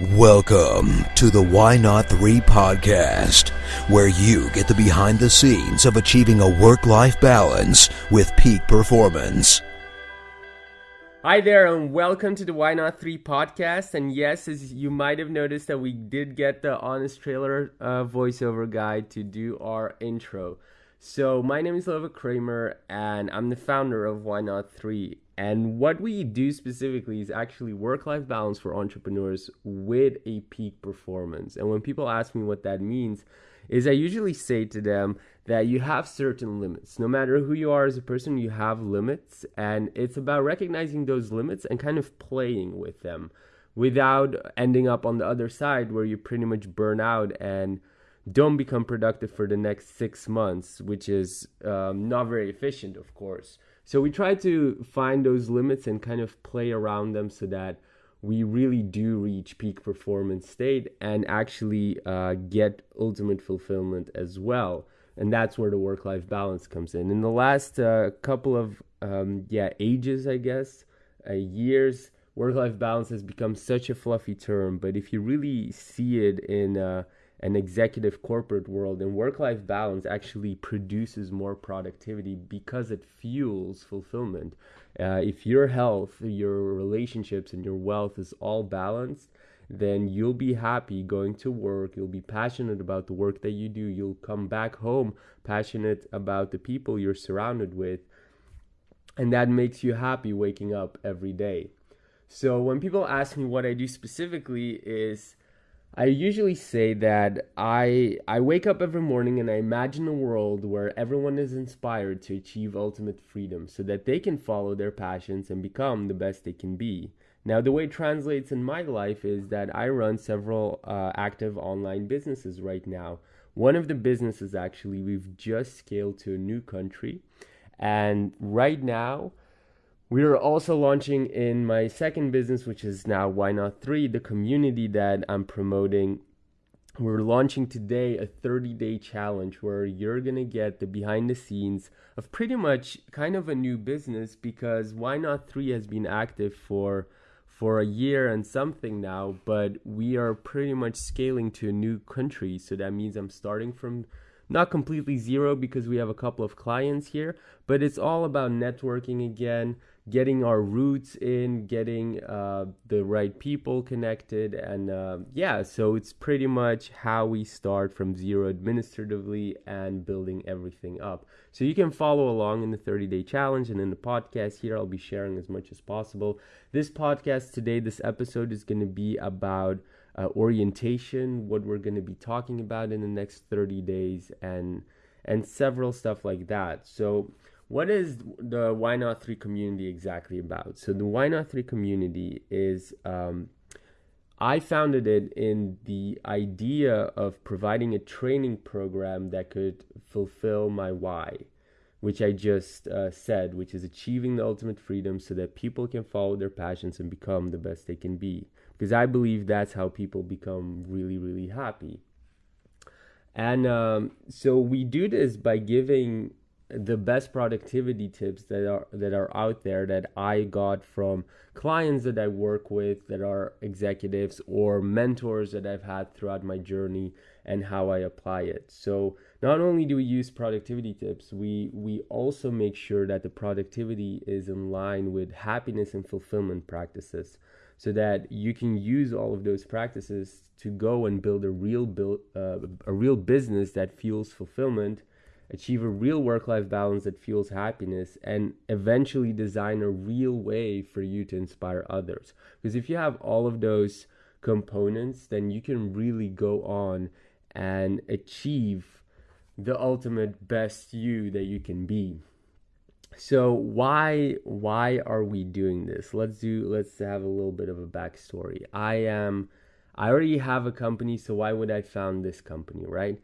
Welcome to the Why Not 3 podcast, where you get the behind the scenes of achieving a work life balance with peak performance. Hi there, and welcome to the Why Not 3 podcast. And yes, as you might have noticed, that we did get the Honest Trailer uh, voiceover guy to do our intro. So, my name is Lova Kramer, and I'm the founder of Why Not 3. And what we do specifically is actually work life balance for entrepreneurs with a peak performance. And when people ask me what that means, is I usually say to them that you have certain limits. No matter who you are as a person, you have limits. And it's about recognizing those limits and kind of playing with them without ending up on the other side where you pretty much burn out and don't become productive for the next six months, which is um, not very efficient, of course. So we try to find those limits and kind of play around them so that we really do reach peak performance state and actually uh, get ultimate fulfillment as well. And that's where the work life balance comes in. In the last uh, couple of um, yeah ages, I guess, uh, years, work life balance has become such a fluffy term. But if you really see it in uh, an executive corporate world and work life balance actually produces more productivity because it fuels fulfillment. Uh, if your health, your relationships, and your wealth is all balanced, then you'll be happy going to work. You'll be passionate about the work that you do. You'll come back home passionate about the people you're surrounded with. And that makes you happy waking up every day. So when people ask me what I do specifically is I usually say that I I wake up every morning and I imagine a world where everyone is inspired to achieve ultimate freedom so that they can follow their passions and become the best they can be. Now, the way it translates in my life is that I run several uh, active online businesses right now. One of the businesses actually we've just scaled to a new country, and right now we are also launching in my second business, which is now Why Not 3, the community that I'm promoting. We're launching today a 30 day challenge where you're going to get the behind the scenes of pretty much kind of a new business because Why Not 3 has been active for for a year and something now, but we are pretty much scaling to a new country. So that means I'm starting from not completely zero because we have a couple of clients here, but it's all about networking again, getting our roots in, getting uh, the right people connected, and uh, yeah, so it's pretty much how we start from zero administratively and building everything up. So you can follow along in the 30 day challenge and in the podcast here. I'll be sharing as much as possible. This podcast today, this episode is going to be about uh, orientation, what we're going to be talking about in the next 30 days, and and several stuff like that. So what is the Why Not 3 community exactly about? So, the Why Not 3 community is, um, I founded it in the idea of providing a training program that could fulfill my why, which I just uh, said, which is achieving the ultimate freedom so that people can follow their passions and become the best they can be. Because I believe that's how people become really, really happy. And um, so we do this by giving the best productivity tips that are that are out there that I got from clients that I work with that are executives or mentors that I've had throughout my journey and how I apply it. So not only do we use productivity tips, we we also make sure that the productivity is in line with happiness and fulfillment practices so that you can use all of those practices to go and build a real build uh, a real business that fuels fulfillment achieve a real work life balance that fuels happiness, and eventually design a real way for you to inspire others. Because if you have all of those components, then you can really go on and achieve the ultimate best you that you can be. So why why are we doing this? Let's do let's have a little bit of a backstory. I am I already have a company, so why would I found this company, right?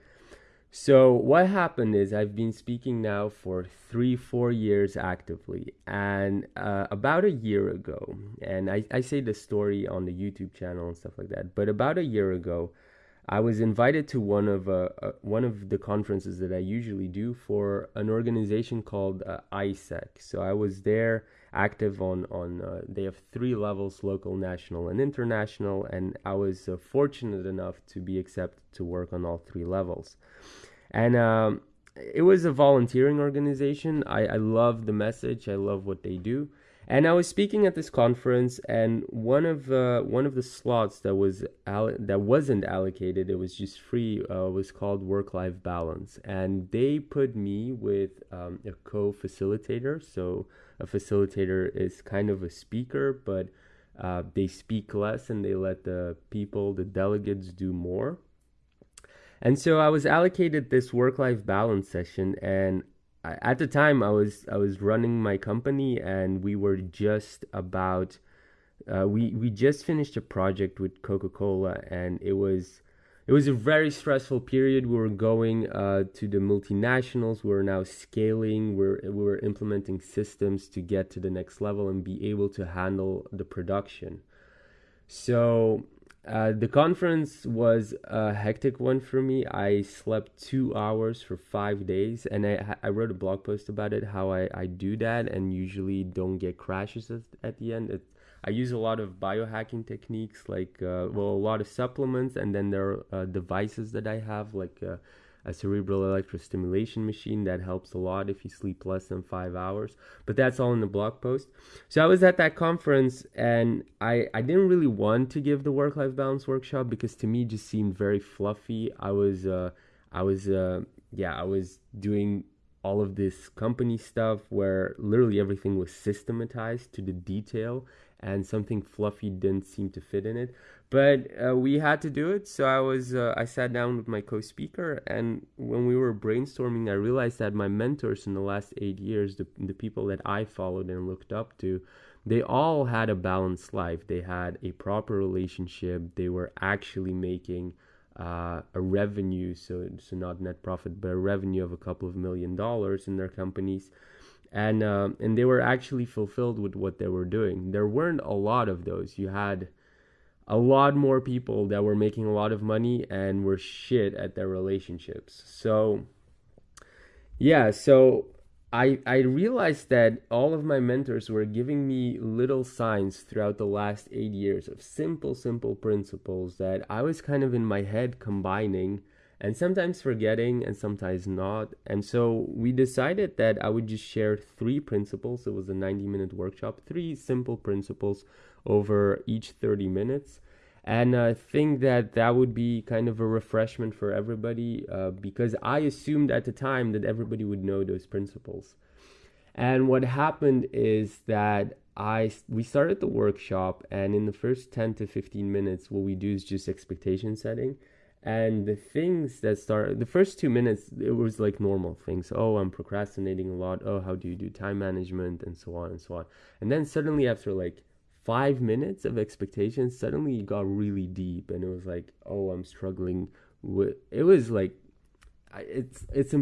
So what happened is I've been speaking now for three, four years actively, and uh, about a year ago, and I, I say the story on the YouTube channel and stuff like that, but about a year ago, I was invited to one of uh, uh, one of the conferences that I usually do for an organization called uh, AIESEC. So I was there active on on uh, they have three levels: local, national, and international. And I was uh, fortunate enough to be accepted to work on all three levels. And um, it was a volunteering organization. I, I love the message. I love what they do. And I was speaking at this conference, and one of uh, one of the slots that was all- that wasn't allocated, it was just free, uh, was called work life balance, and they put me with um, a co-facilitator. So a facilitator is kind of a speaker, but uh, they speak less and they let the people, the delegates, do more. And so I was allocated this work life balance session, and at the time I was I was running my company and we were just about uh, we we just finished a project with Coca Cola and it was it was a very stressful period. We were going uh, to the multinationals. We were now scaling. We're we were implementing systems to get to the next level and be able to handle the production. So uh, the conference was a hectic one for me. I slept two hours for five days, and I, I wrote a blog post about it how I, I do that and usually don't get crashes at, at the end. I use a lot of biohacking techniques, like, uh, well, a lot of supplements, and then there are uh, devices that I have, like uh, a cerebral electrostimulation machine that helps a lot if you sleep less than five hours. But that's all in the blog post. So I was at that conference and I, I didn't really want to give the work life balance workshop because to me it just seemed very fluffy. I was uh, I was uh, yeah I was doing all of this company stuff where literally everything was systematized to the detail and something fluffy didn't seem to fit in it. But uh, we had to do it so i was uh, i sat down with my co-speaker and when we were brainstorming i realized that my mentors in the last eight years the, the people that i followed and looked up to they all had a balanced life. They had a proper relationship. They were actually making uh, a revenue so so not net profit but a revenue of a couple of million dollars in their companies and uh, and they were actually fulfilled with what they were doing there weren't a lot of those you had a lot more people that were making a lot of money and were shit at their relationships. So yeah, so I I realized that all of my mentors were giving me little signs throughout the last 8 years of simple simple principles that I was kind of in my head combining and sometimes forgetting and sometimes not. And so we decided that I would just share three principles. It was a 90 minute workshop, three simple principles over each 30 minutes. And I think that that would be kind of a refreshment for everybody uh, because I assumed at the time that everybody would know those principles. And what happened is that I we started the workshop, and in the first 10 to 15 minutes, what we do is just expectation setting. And the things that start the first two minutes, it was like normal things. Oh, I'm procrastinating a lot. Oh, how do you do time management and so on and so on. And then suddenly, after like five minutes of expectations, suddenly it got really deep, and it was like, oh, I'm struggling with. It was like, it's it's.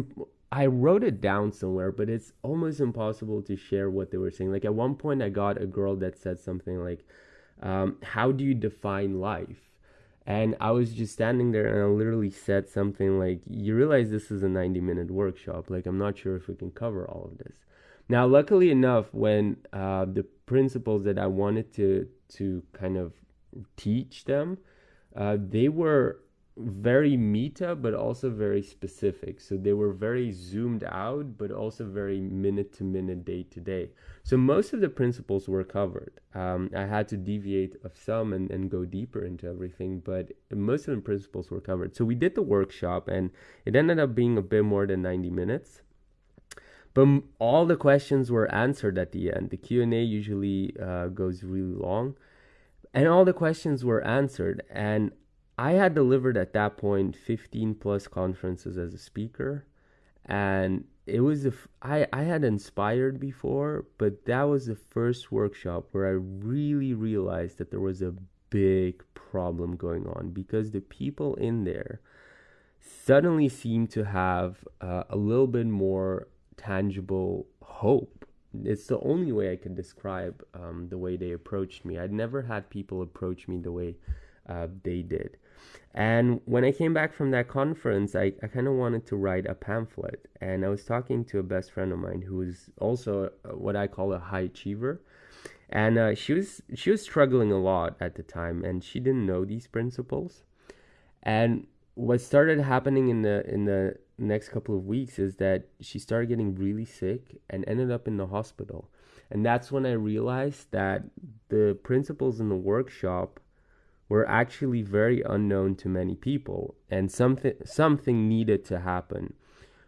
I wrote it down somewhere, but it's almost impossible to share what they were saying. Like at one point, I got a girl that said something like, um, "How do you define life?" And I was just standing there, and I literally said something like, "You realize this is a 90-minute workshop. Like, I'm not sure if we can cover all of this." Now, luckily enough, when uh, the principles that I wanted to to kind of teach them, uh, they were very meta, but also very specific. So they were very zoomed out, but also very minute to minute, day to day. So most of the principles were covered. Um, I had to deviate of some and, and go deeper into everything, but most of the principles were covered. So we did the workshop, and it ended up being a bit more than 90 minutes but all the questions were answered at the end the q&a usually uh, goes really long and all the questions were answered and i had delivered at that point 15 plus conferences as a speaker and it was a f- I, I had inspired before but that was the first workshop where i really realized that there was a big problem going on because the people in there suddenly seemed to have uh, a little bit more tangible hope. It's the only way I could describe um, the way they approached me. I'd never had people approach me the way uh, they did. And when I came back from that conference, I, I kind of wanted to write a pamphlet. And I was talking to a best friend of mine who is also what I call a high achiever. And uh, she was she was struggling a lot at the time, and she didn't know these principles. And what started happening in the in the next couple of weeks is that she started getting really sick and ended up in the hospital. And that's when I realized that the principles in the workshop were actually very unknown to many people and something something needed to happen.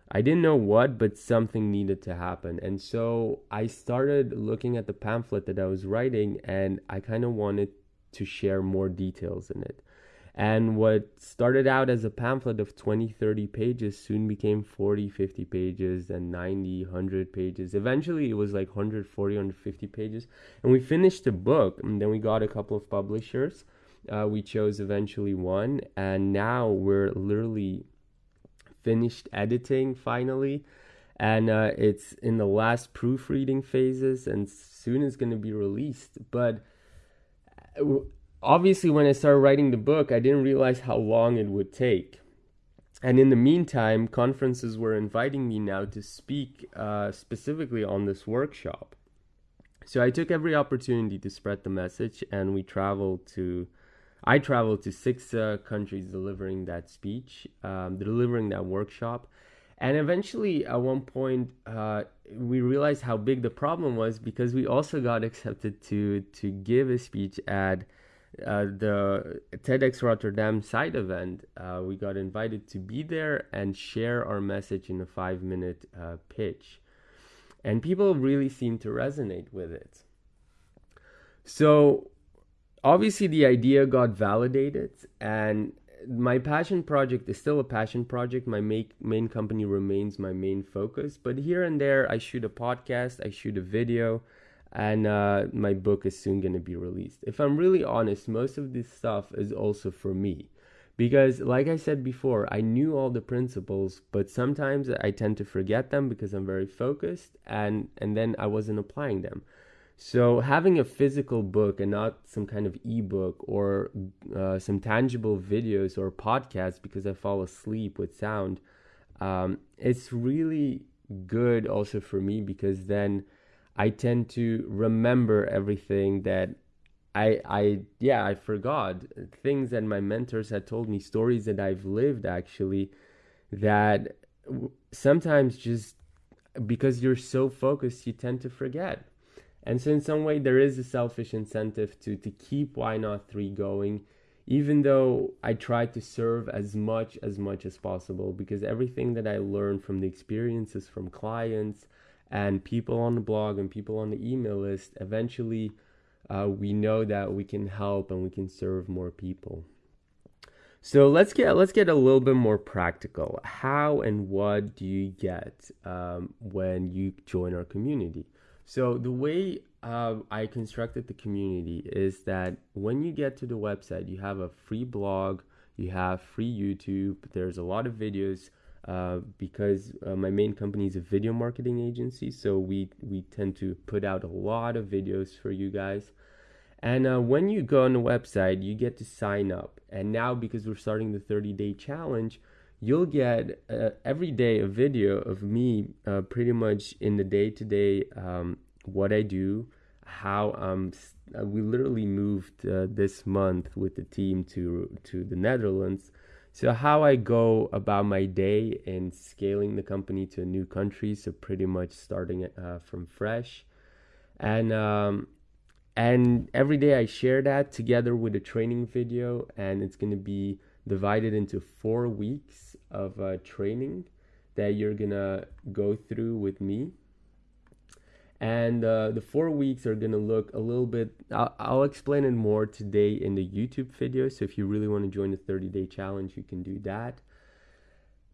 I didn't know what, but something needed to happen. And so I started looking at the pamphlet that I was writing and I kind of wanted to share more details in it. And what started out as a pamphlet of 20, 30 pages soon became 40, 50 pages, and 90, 100 pages. Eventually, it was like 140, 150 pages. And we finished the book, and then we got a couple of publishers. Uh, we chose eventually one, and now we're literally finished editing finally. And uh, it's in the last proofreading phases, and soon it's going to be released. But uh, obviously, when I started writing the book, I didn't realize how long it would take. And in the meantime, conferences were inviting me now to speak uh, specifically on this workshop. So I took every opportunity to spread the message, and we traveled to. I traveled to six uh, countries delivering that speech, um, delivering that workshop. And eventually, at one point, uh, we realized how big the problem was because we also got accepted to to give a speech at uh, the TEDx Rotterdam side event, uh, we got invited to be there and share our message in a five minute uh, pitch. And people really seemed to resonate with it. So, obviously, the idea got validated, and my passion project is still a passion project. My make, main company remains my main focus, but here and there, I shoot a podcast, I shoot a video and uh, my book is soon going to be released. If I'm really honest, most of this stuff is also for me. Because, like I said before, I knew all the principles, but sometimes I tend to forget them because I'm very focused and, and then I wasn't applying them. So, having a physical book and not some kind of ebook or uh, some tangible videos or podcasts because I fall asleep with sound, um, it's really good also for me because then I tend to remember everything that I I yeah, I forgot things that my mentors had told me, stories that I've lived actually that sometimes just because you're so focused you tend to forget. And so in some way there is a selfish incentive to to keep why not 3 going even though I try to serve as much as much as possible because everything that I learned from the experiences from clients and people on the blog and people on the email list, eventually uh, we know that we can help and we can serve more people. So let's get let's get a little bit more practical. How and what do you get um, when you join our community? So the way uh, I constructed the community is that when you get to the website, you have a free blog, you have free YouTube. There's a lot of videos uh, because uh, my main company is a video marketing agency, so we we tend to put out a lot of videos for you guys. And uh, when you go on the website, you get to sign up. And now, because we're starting the 30 day challenge, you'll get uh, every day a video of me uh, pretty much in the day to day what I do, how um we literally moved this month with the team to to the Netherlands. So, how I go about my day in scaling the company to a new country, so pretty much starting uh, from fresh, and um, and every day I share that together with a training video, and it's going to be divided into four weeks of uh, training that you're gonna go through with me. And uh, the four weeks are gonna look a little bit I'll, I'll, explain it more today in the youtube video. So if you really want to join the 30 day challenge you can do that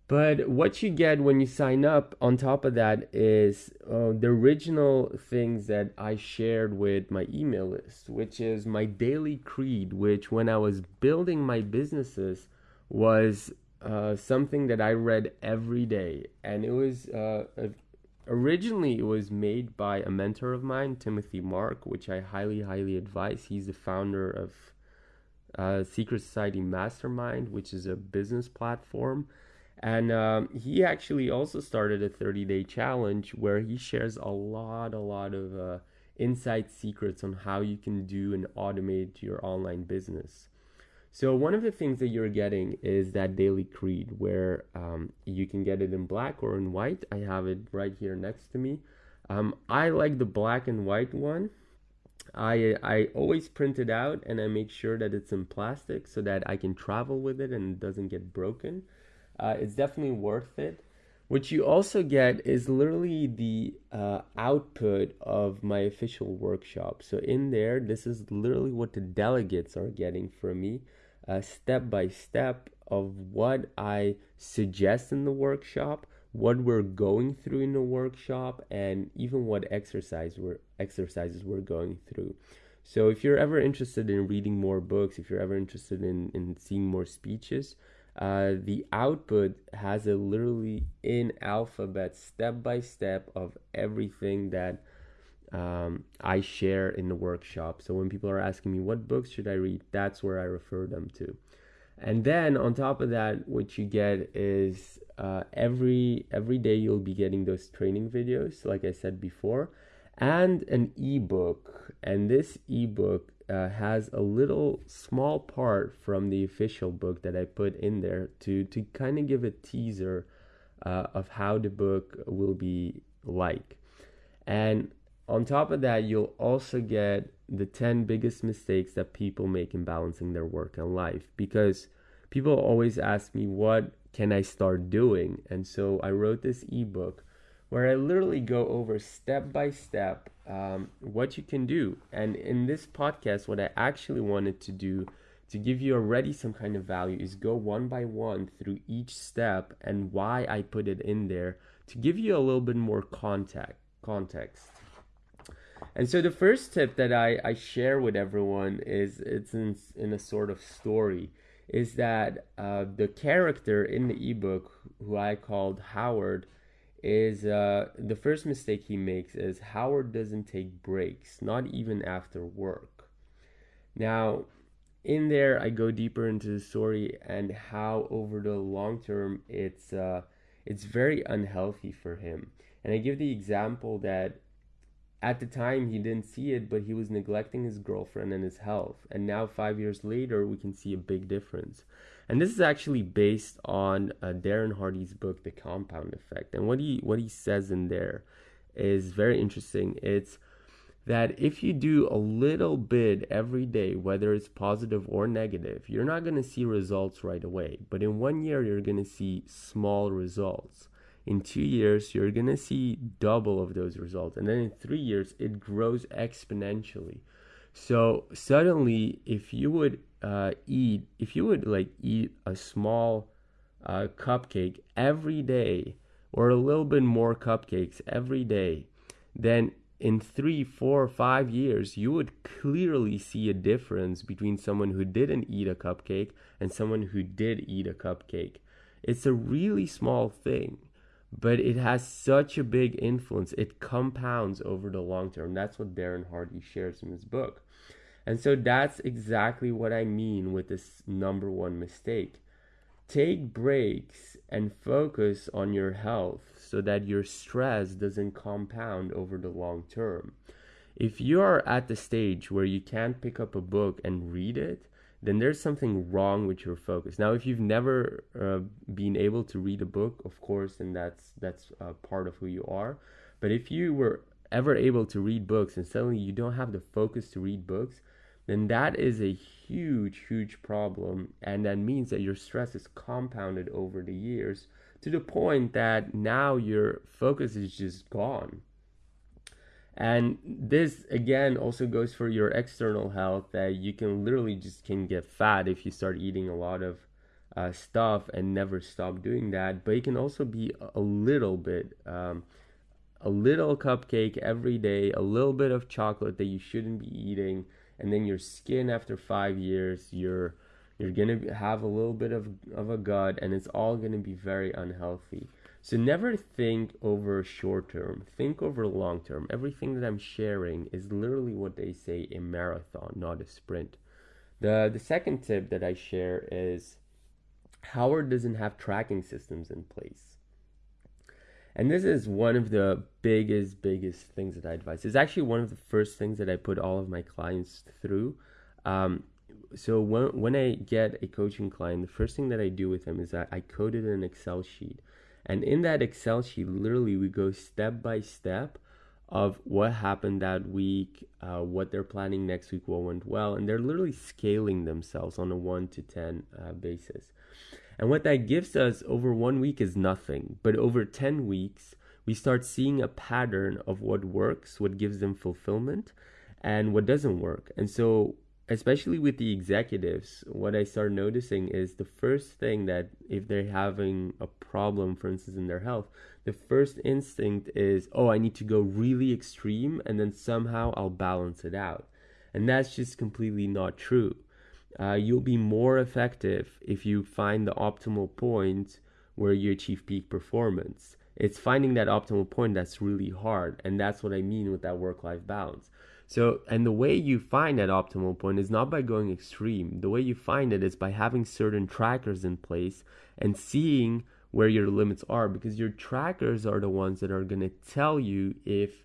but what you get when you sign up on top of that is uh, the original things that i shared with my email list which is my daily creed which when i was building my businesses was uh, something that i read every day and it was uh, originally it was made by a mentor of mine timothy marc which i highly highly advise he's the founder of uh, Secret Society Mastermind, which is a business platform. And um, he actually also started a 30 day challenge where he shares a lot, a lot of uh, inside secrets on how you can do and automate your online business. So, one of the things that you're getting is that daily creed where um, you can get it in black or in white. I have it right here next to me. Um, I like the black and white one I I always print it out and I make sure that it's in plastic so that I can travel with it and it doesn't get broken. Uh, it's definitely worth it. What you also get is literally the uh, output of my official workshop. So in there, this is literally what the delegates are getting from me, uh, step by step of what I suggest in the workshop, what we're going through in the workshop and even what exercise we're, exercises we're going through. So if you're ever interested in reading more books, if you're ever interested in, in seeing more speeches, uh, the output has a literally in alphabet step by step of everything that um, I share in the workshop. So when people are asking me what books should I read, that's where I refer them to. And then on top of that, what you get is uh, every every day you'll be getting those training videos, like I said before, and an ebook. And this ebook uh, has a little small part from the official book that I put in there to to kind of give a teaser uh, of how the book will be like. And on top of that, you'll also get the 10 biggest mistakes that people make in balancing their work and life because people always ask me what can I start doing? And so I wrote this ebook where I literally go over step by step um, what you can do. And in this podcast, what I actually wanted to do to give you already some kind of value is go one by one through each step and why I put it in there to give you a little bit more contact context. And so the first tip that I, I share with everyone is it's in, in a sort of story is that uh, the character in the ebook, who I called Howard, is uh, the first mistake he makes is Howard doesn't take breaks, not even after work. Now, in there, I go deeper into the story and how over the long term it's uh, it's very unhealthy for him. And I give the example that at the time he didn't see it but he was neglecting his girlfriend and his health and now five years later we can see a big difference and this is actually based on uh, darren hardy's book the compound effect. And what he what he says in there is very interesting. It's that if you do a little bit every day whether it's positive or negative you're not going to see results right away. But in one year you're going to see small results. In two years you're going to see double of those results. And then in three years it grows exponentially. So suddenly if you would uh, eat if you would like eat a small uh, cupcake every day or a little bit more cupcakes every day then in three four five years you would clearly see a difference between someone who didn't eat a cupcake and someone who did eat a cupcake it's a really small thing but it has such a big influence. It compounds over the long term. That's what Darren Hardy shares in his book. And so that's exactly what I mean with this number one mistake. Take breaks and focus on your health so that your stress doesn't compound over the long term. If you are at the stage where you can't pick up a book and read it, then there's something wrong with your focus. Now, if you've never uh, been able to read a book, of course, and that's that's uh, part of who you are. But if you were ever able to read books and suddenly you don't have the focus to read books, then that is a huge, huge problem, and that means that your stress is compounded over the years to the point that now your focus is just gone. And this again also goes for your external health that you can literally just can get fat if you start eating a lot of uh, stuff and never stop doing that but it can also be a little bit um, a little cupcake every day a little bit of chocolate that you shouldn't be eating and then your skin after five years you're you're gonna have a little bit of, of a gut and it's all gonna be very unhealthy so never think over short term, think over long term. Everything that I'm sharing is literally what they say a marathon, not a sprint. The the second tip that I share is Howard doesn't have tracking systems in place. And this is one of the biggest, biggest things that I advise. It's actually one of the first things that I put all of my clients through. Um, so when, when I get a coaching client, the first thing that I do with them is that I code it in an Excel sheet. And in that Excel sheet, literally, we go step by step of what happened that week, uh, what they're planning next week, what went well. And they're literally scaling themselves on a 1 to 10 uh, basis. And what that gives us over one week is nothing. But over 10 weeks, we start seeing a pattern of what works, what gives them fulfillment, and what doesn't work. And so, especially with the executives, what I start noticing is the first thing that if they're having a problem, for instance, in their health, the first instinct is, oh, I need to go really extreme, and then somehow I'll balance it out. And that's just completely not true uh, you'll be more effective if you find the optimal point where you achieve peak performance. It's finding that optimal point that's really hard, and that's what I mean with that work life balance. So, and the way you find that optimal point is not by going extreme. The way you find it is by having certain trackers in place and seeing where your limits are because your trackers are the ones that are going to tell you if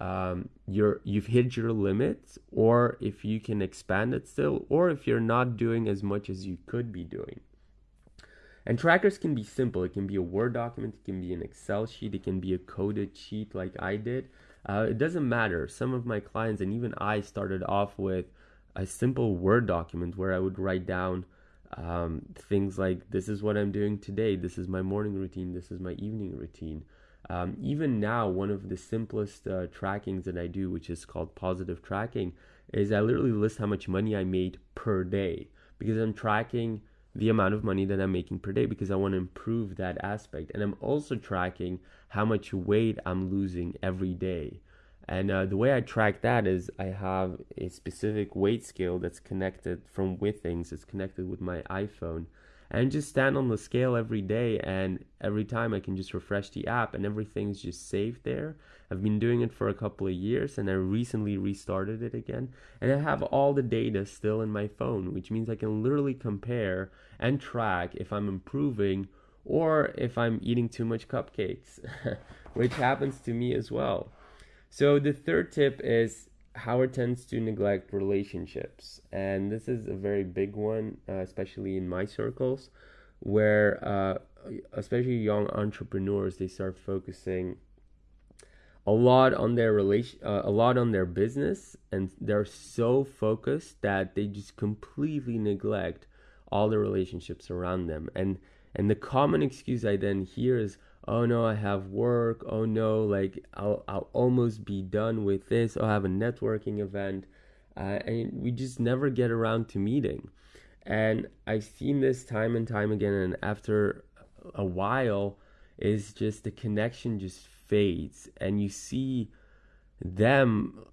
um, you're you've hit your limits or if you can expand it still or if you're not doing as much as you could be doing. And trackers can be simple. It can be a word document it can be an excel sheet it can be a coded sheet like i did. Uh, it doesn't matter. Some of my clients and even i started off with a simple word document where i would write down um, things like this is what i'm doing today. This is my morning routine. This is my evening routine um, even now, one of the simplest uh, trackings that I do, which is called positive tracking, is I literally list how much money I made per day because I'm tracking the amount of money that I'm making per day because I want to improve that aspect. And I'm also tracking how much weight I'm losing every day. And uh, the way I track that is I have a specific weight scale that's connected from Withings, it's connected with my iPhone and just stand on the scale every day and every time i can just refresh the app and everything's just saved there. I've been doing it for a couple of years and i recently restarted it again and i have all the data still in my phone which means i can literally compare and track if i'm improving or if i'm eating too much cupcakes which happens to me as well. So the third tip is Howard tends to neglect relationships, and this is a very big one, uh, especially in my circles, where uh, especially young entrepreneurs they start focusing a lot on their relation, uh, a lot on their business, and they're so focused that they just completely neglect all the relationships around them. And and the common excuse I then hear is, oh no, I have work. Oh no, like I'll, I'll almost be done with this. I'll have a networking event. Uh, and we just never get around to meeting. And I've seen this time and time again. And after a while, is just the connection just fades. And you see them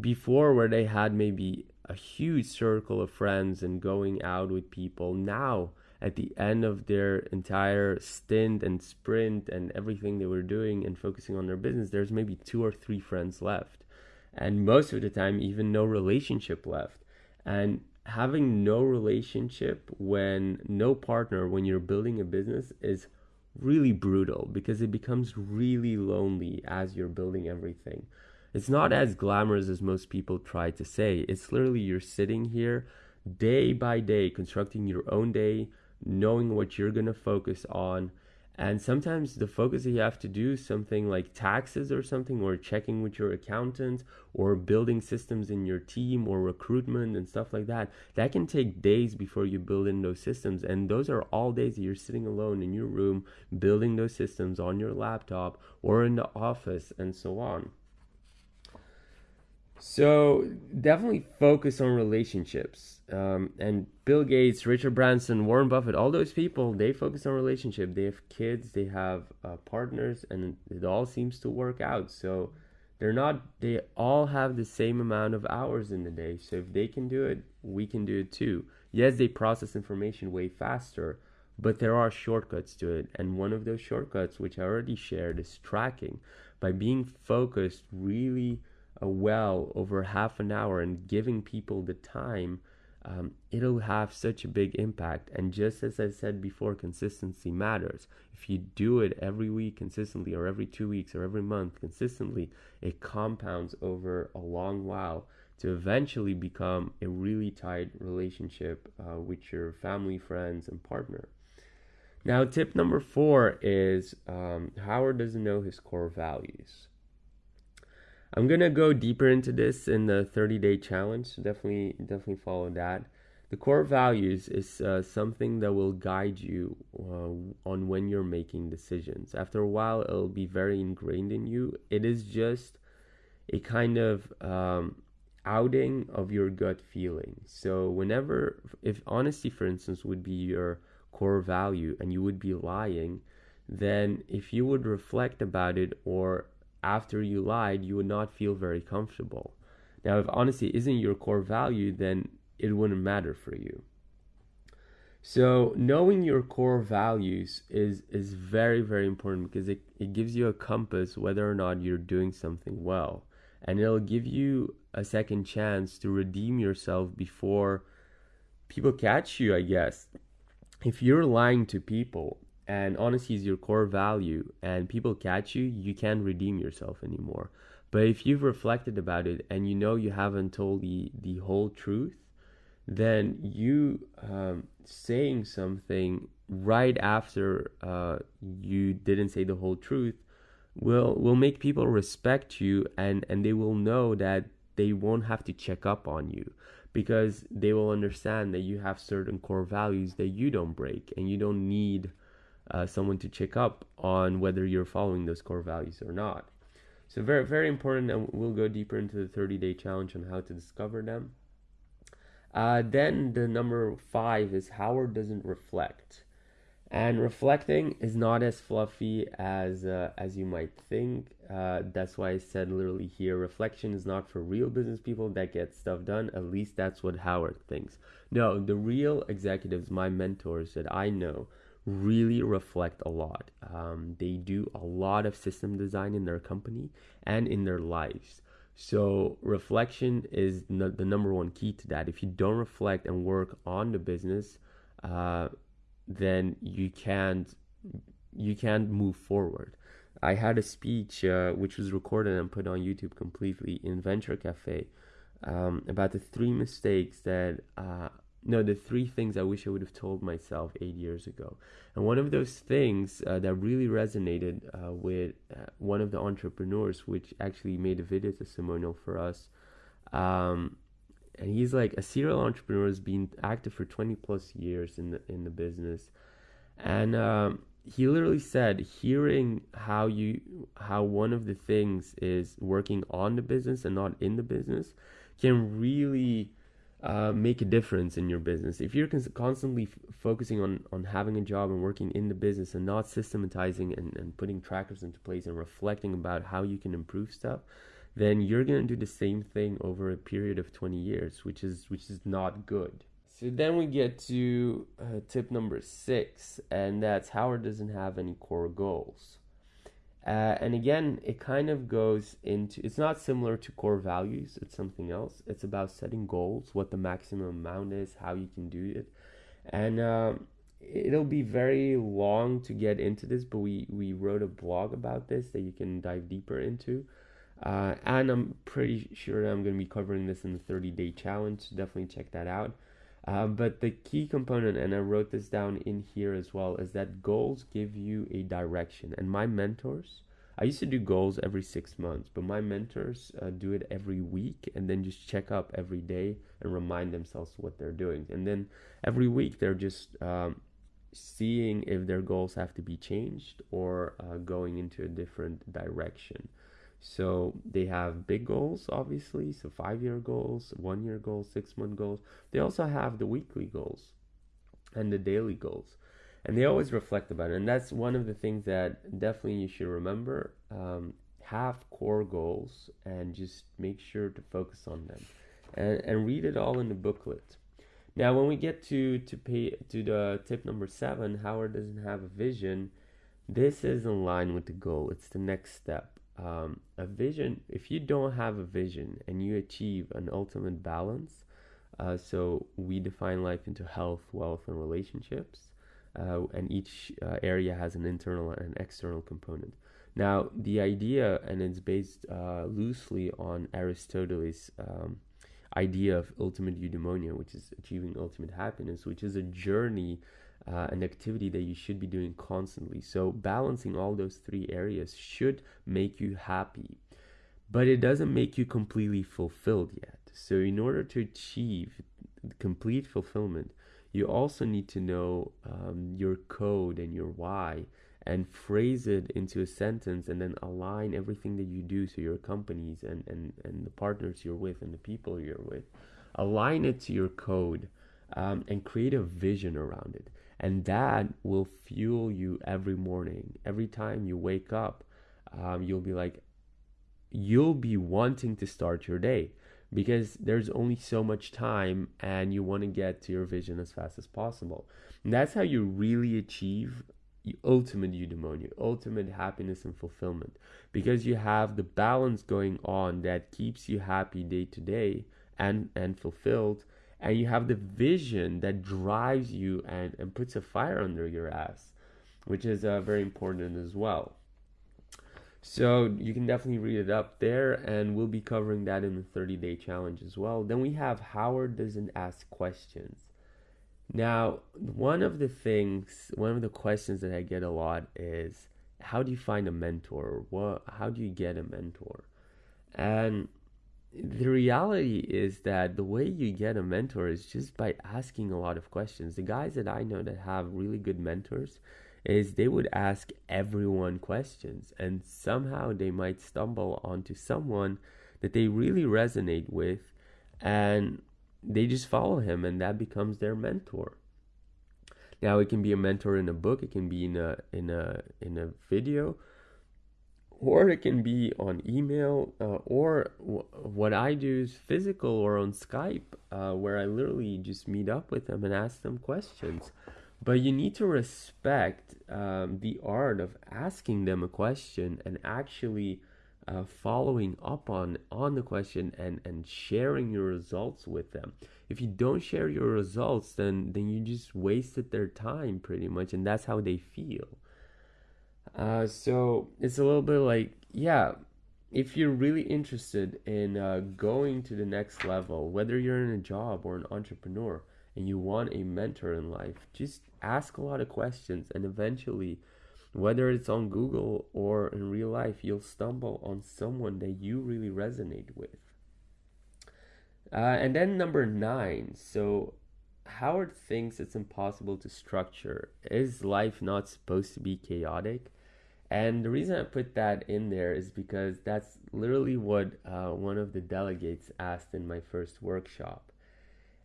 before where they had maybe a huge circle of friends and going out with people. Now, at the end of their entire stint and sprint and everything they were doing and focusing on their business, there's maybe two or three friends left. And most of the time, even no relationship left. And having no relationship when no partner, when you're building a business, is really brutal because it becomes really lonely as you're building everything. It's not as glamorous as most people try to say. It's literally you're sitting here day by day, constructing your own day, knowing what you're going to focus on. And sometimes the focus that you have to do something like taxes or something, or checking with your accountant, or building systems in your team, or recruitment and stuff like that. That can take days before you build in those systems. And those are all days that you're sitting alone in your room, building those systems on your laptop or in the office, and so on. So definitely focus on relationships. Um, and Bill Gates, Richard Branson, Warren Buffett, all those people, they focus on relationship. They have kids, they have uh, partners, and it all seems to work out. So they're not. They all have the same amount of hours in the day. So if they can do it, we can do it too. Yes, they process information way faster, but there are shortcuts to it. And one of those shortcuts, which I already shared, is tracking. By being focused, really well over half an hour and giving people the time um, it'll have such a big impact. And just as I said before, consistency matters. If you do it every week consistently, or every two weeks, or every month consistently, it compounds over a long while to eventually become a really tight relationship uh, with your family, friends, and partner. Now, tip number four is um, Howard doesn't know his core values. I'm gonna go deeper into this in the 30 day challenge. Definitely, definitely follow that. The core values is uh, something that will guide you uh, on when you're making decisions. After a while, it'll be very ingrained in you. It is just a kind of um, outing of your gut feeling. So, whenever, if honesty, for instance, would be your core value and you would be lying, then if you would reflect about it or after you lied, you would not feel very comfortable. Now, if honesty isn't your core value, then it wouldn't matter for you. So knowing your core values is is very very important because it, it gives you a compass whether or not you're doing something well. And it'll give you a second chance to redeem yourself before people catch you, I guess. If you're lying to people and honesty is your core value and people catch you, you can't redeem yourself anymore. But if you've reflected about it and you know you haven't told the, the whole truth, then you um, saying something right after uh, you didn't say the whole truth will will make people respect you and and they will know that they won't have to check up on you because they will understand that you have certain core values that you don't break and you don't need uh, someone to check up on whether you're following those core values or not. So very very important, and we'll go deeper into the 30 day challenge on how to discover them. Uh, then the number five is Howard doesn't reflect, and reflecting is not as fluffy as uh, as you might think. Uh, that's why I said literally here, reflection is not for real business people that get stuff done. At least that's what Howard thinks. No, the real executives, my mentors that I know, really reflect a lot. Um, they do a lot of system design in their company and in their lives. So, reflection is the number one key to that. If you don't reflect and work on the business, uh, then you can't you can't move forward. I had a speech uh, which was recorded and put on YouTube completely in Venture Cafe um, about the three mistakes that uh, no, the three things I wish I would have told myself eight years ago. And one of those things uh, that really resonated uh, with uh, one of the entrepreneurs, which actually made a video testimonial for us. Um, and he's like a serial entrepreneur has been active for 20 plus years in the in the business and um, he literally said hearing how you how one of the things is working on the business and not in the business can really uh, make a difference in your business. If you're cons- constantly f- focusing on, on having a job and working in the business and not systematizing and, and putting trackers into place and reflecting about how you can improve stuff, then you're going to do the same thing over a period of 20 years, which is which is not good. So then we get to uh, tip number six, and that's Howard doesn't have any core goals. Uh, and again, it kind of goes into it's not similar to core values, it's something else. It's about setting goals, what the maximum amount is, how you can do it. And um, it'll be very long to get into this, but we, we wrote a blog about this that you can dive deeper into. Uh, and I'm pretty sure I'm going to be covering this in the 30 day challenge. Definitely check that out. Uh, but the key component, and I wrote this down in here as well, is that goals give you a direction. And my mentors, I used to do goals every six months, but my mentors uh, do it every week and then just check up every day and remind themselves what they're doing. And then every week they're just um, seeing if their goals have to be changed or uh, going into a different direction. So they have big goals, obviously, so five year goals, one year goals, six month goals. They also have the weekly goals and the daily goals. And they always reflect about it. And that's one of the things that definitely you should remember. Um, have core goals and just make sure to focus on them and, and read it all in the booklet. Now, when we get to to pay to the tip number seven, Howard doesn't have a vision. This is in line with the goal. It's the next step um, a vision if you don't have a vision and you achieve an ultimate balance Uh, so we define life into health, wealth, and relationships. Uh, and each uh, area has an internal and external component. Now, the idea, and it's based uh, loosely on Aristotle's um, idea of ultimate eudaimonia, which is achieving ultimate happiness, which is a journey, uh, an activity that you should be doing constantly. So, balancing all those three areas should make you happy, but it doesn't make you completely fulfilled yet. So, in order to achieve complete fulfillment, you also need to know um, your code and your why and phrase it into a sentence and then align everything that you do to your companies and, and, and the partners you're with and the people you're with. Align it to your code um, and create a vision around it. And that will fuel you every morning. Every time you wake up, um, you'll be like, you'll be wanting to start your day because there's only so much time and you want to get to your vision as fast as possible. And that's how you really achieve ultimate eudaimonia, ultimate happiness and fulfillment, because you have the balance going on that keeps you happy day to day and and fulfilled, and you have the vision that drives you and and puts a fire under your ass, which is uh, very important as well. So you can definitely read it up there, and we'll be covering that in the 30 day challenge as well. Then we have Howard doesn't ask questions. Now, one of the things, one of the questions that I get a lot is, how do you find a mentor? What, how do you get a mentor? And the reality is that the way you get a mentor is just by asking a lot of questions. The guys that I know that have really good mentors is they would ask everyone questions and somehow they might stumble onto someone that they really resonate with and they just follow him and that becomes their mentor now it can be a mentor in a book it can be in a in a in a video or it can be on email uh, or w- what i do is physical or on skype uh, where i literally just meet up with them and ask them questions. But you need to respect um, the art of asking them a question and actually uh, following up on on the question and and sharing your results with them. If you don't share your results then then you just wasted their time pretty much and that's how they feel uh, so it's a little bit like yeah if you're really interested in uh, going to the next level whether you're in a job or an entrepreneur and you want a mentor in life just ask a lot of questions and eventually whether it's on Google or in real life, you'll stumble on someone that you really resonate with. Uh, and then number nine. So, Howard thinks it's impossible to structure. Is life not supposed to be chaotic? And the reason I put that in there is because that's literally what uh, one of the delegates asked in my first workshop.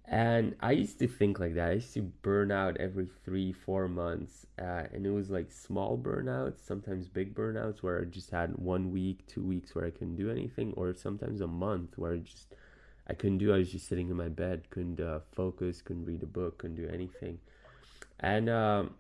And I used to think like that. I used to burn out every three, four months. Uh, and it was like small burnouts, sometimes big burnouts where I just had one week, two weeks where I couldn't do anything, or sometimes a month where I just I couldn't do. I was just sitting in my bed, couldn't uh, focus, couldn't read a book, couldn't do anything. And um,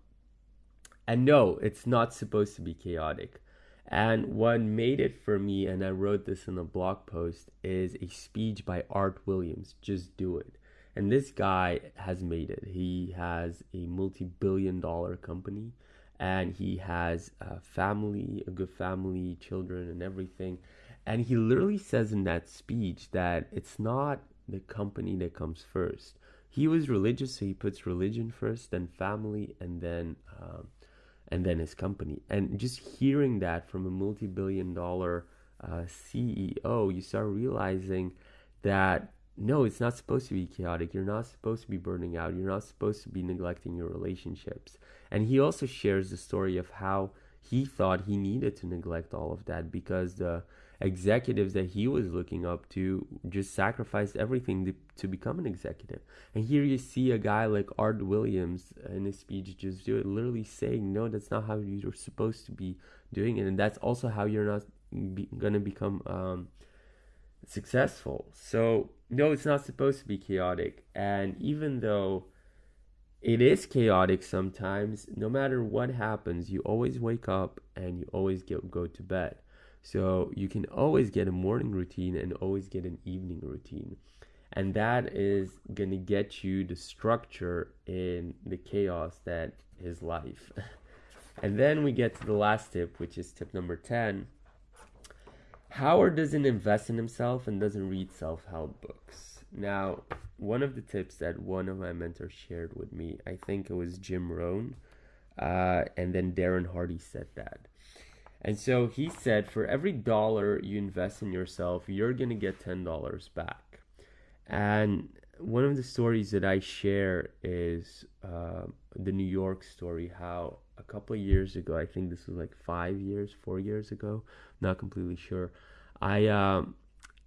and no, it's not supposed to be chaotic. And what made it for me, and I wrote this in a blog post, is a speech by Art Williams. Just do it and this guy has made it. He has a multi billion dollar company and he has a family, a good family, children, and everything. And he literally says in that speech that it's not the company that comes first. He was religious, so he puts religion first, then family, and then um, and then his company. And just hearing that from a multi-billion-dollar uh, CEO, you start realizing that no, it's not supposed to be chaotic. You're not supposed to be burning out. You're not supposed to be neglecting your relationships. And he also shares the story of how he thought he needed to neglect all of that because the executives that he was looking up to just sacrificed everything to, to become an executive. And here you see a guy like Art Williams in his speech just do it, literally saying, no, that's not how you're supposed to be doing it. And that's also how you're not be, going to become um, successful. So no, it's not supposed to be chaotic. And even though it is chaotic sometimes, no matter what happens, you always wake up and you always get, go to bed. So you can always get a morning routine and always get an evening routine. and that is going to get you the structure in the chaos that is life. and then we get to the last tip, which is tip number 10. Howard doesn't invest in himself and doesn't read self help books. Now, one of the tips that one of my mentors shared with me, I think it was Jim Rohn, uh, and then Darren Hardy said that. And so he said, for every dollar you invest in yourself, you're going to get $10 back. And one of the stories that I share is uh, the New York story, how a couple of years ago, I think this was like five years, four years ago, not completely sure. I um,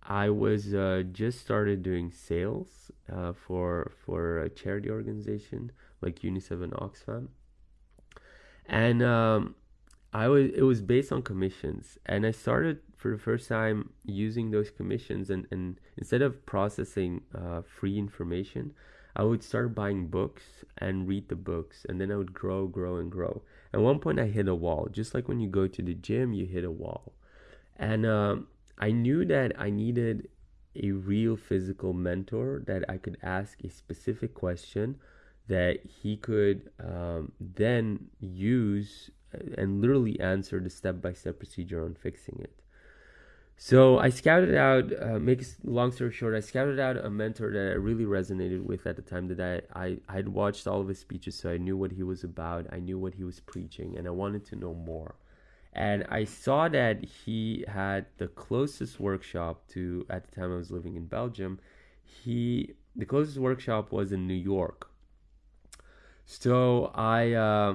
I was uh, just started doing sales uh, for for a charity organization like UNICEF and Oxfam, and um, I was it was based on commissions, and I started for the first time using those commissions, and and instead of processing uh, free information, I would start buying books and read the books, and then I would grow, grow, and grow. At one point, I hit a wall, just like when you go to the gym, you hit a wall, and um, I knew that I needed a real physical mentor that I could ask a specific question that he could um, then use and literally answer the step-by-step procedure on fixing it. So I scouted out, uh, make long story short, I scouted out a mentor that I really resonated with at the time that I, I I'd watched all of his speeches, so I knew what he was about, I knew what he was preaching, and I wanted to know more. And I saw that he had the closest workshop to at the time I was living in Belgium. He the closest workshop was in New York. So I. Uh,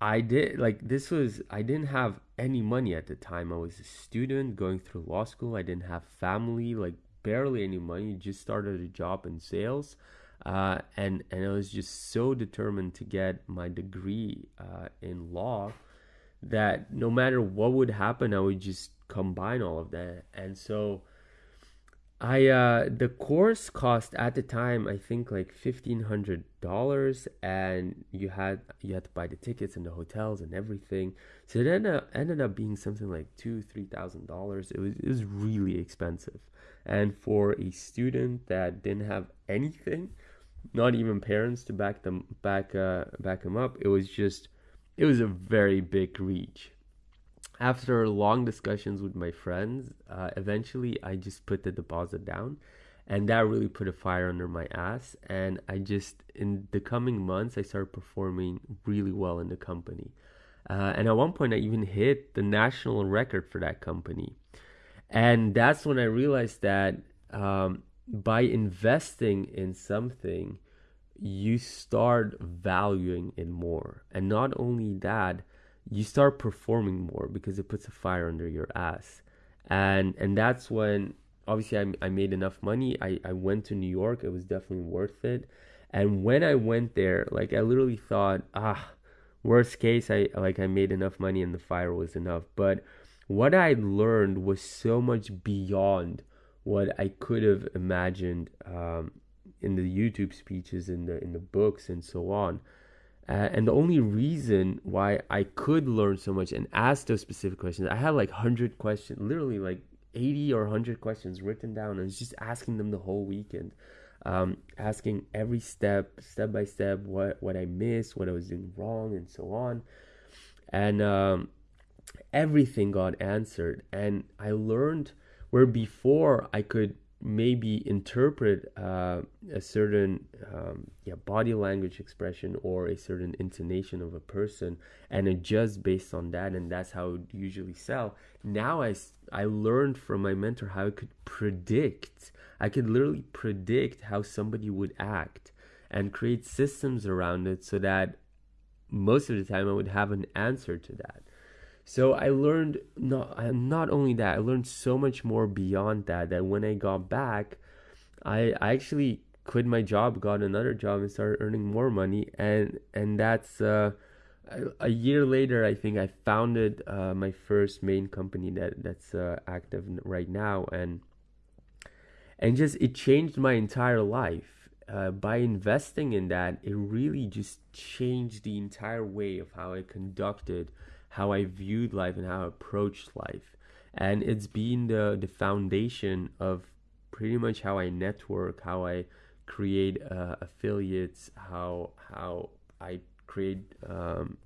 I did like this was I didn't have any money at the time. I was a student going through law school. I didn't have family, like barely any money. Just started a job in sales, uh, and and I was just so determined to get my degree uh, in law that no matter what would happen, I would just combine all of that. And so I uh the course cost at the time I think like fifteen hundred dollars and you had you had to buy the tickets and the hotels and everything. So it ended up, ended up being something like two, three thousand dollars. It was it was really expensive. And for a student that didn't have anything, not even parents to back them back uh back them up, it was just it was a very big reach after long discussions with my friends, uh, eventually I just put the deposit down. And that really put a fire under my ass. And I just, in the coming months, I started performing really well in the company. Uh, and at one point, I even hit the national record for that company. And that's when I realized that um, by investing in something, you start valuing it more. And not only that, you start performing more because it puts a fire under your ass. And and that's when obviously I, I made enough money. I, I went to new york. It was definitely worth it. And when i went there like i literally thought ah worst case i like i made enough money and the fire was enough. But what i learned was so much beyond what i could have imagined um, in the youtube speeches in the in the books and so on uh, and the only reason why I could learn so much and ask those specific questions, I had like 100 questions, literally like 80 or 100 questions written down. Was just asking them the whole weekend, um, asking every step, step by step, what, what I missed, what I was doing wrong, and so on. And um, everything got answered. And I learned where before I could maybe interpret uh, a certain um, yeah, body language expression or a certain intonation of a person and adjust based on that and that's how it usually sell. Now I, I learned from my mentor how i could predict i could literally predict how somebody would act and create systems around it so that most of the time i would have an answer to that so I learned not not only that, I learned so much more beyond that. That when I got back, I I actually quit my job, got another job, and started earning more money. And and that's uh, a year later. I think I founded uh, my first main company that that's uh, active right now, and and just it changed my entire life. Uh, by investing in that, it really just changed the entire way of how I conducted how I viewed life and how I approached life. And it's been the, the foundation of pretty much how I network, how I create uh, affiliates, how how I create um,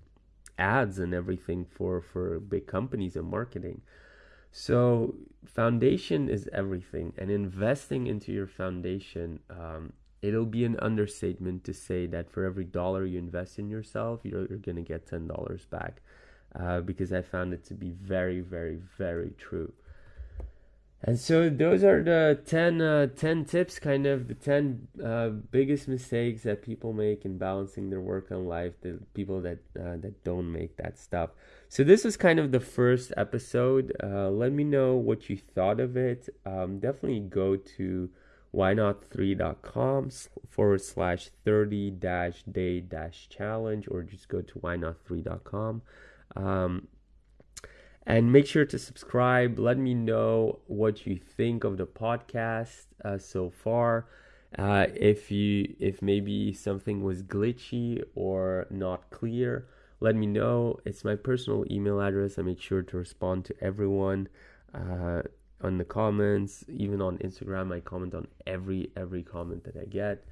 ads and everything for for big companies and marketing. So foundation is everything, and investing into your foundation. Um, it'll be an understatement to say that for every dollar you invest in yourself, you're, you're going to get ten dollars back, uh, because I found it to be very, very, very true. And so those are the 10, uh, 10 tips, kind of the 10 uh, biggest mistakes that people make in balancing their work and life, the people that, uh, that don't make that stuff. So this was kind of the first episode. Uh, let me know what you thought of it. Um, definitely go to whynot3.com forward slash 30 dash day dash challenge or just go to whynot3.com. Um, and make sure to subscribe. Let me know what you think of the podcast uh, so far. Uh, if you if maybe something was glitchy or not clear, let me know. It's my personal email address. I make sure to respond to everyone uh, on the comments, even on Instagram. I comment on every every comment that I get.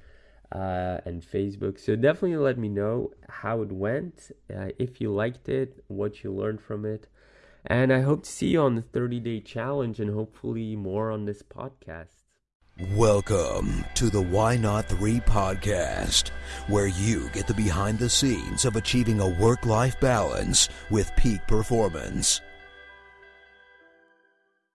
Uh, and Facebook. So definitely let me know how it went, uh, if you liked it, what you learned from it. And I hope to see you on the 30 day challenge and hopefully more on this podcast. Welcome to the Why Not 3 podcast, where you get the behind the scenes of achieving a work life balance with peak performance.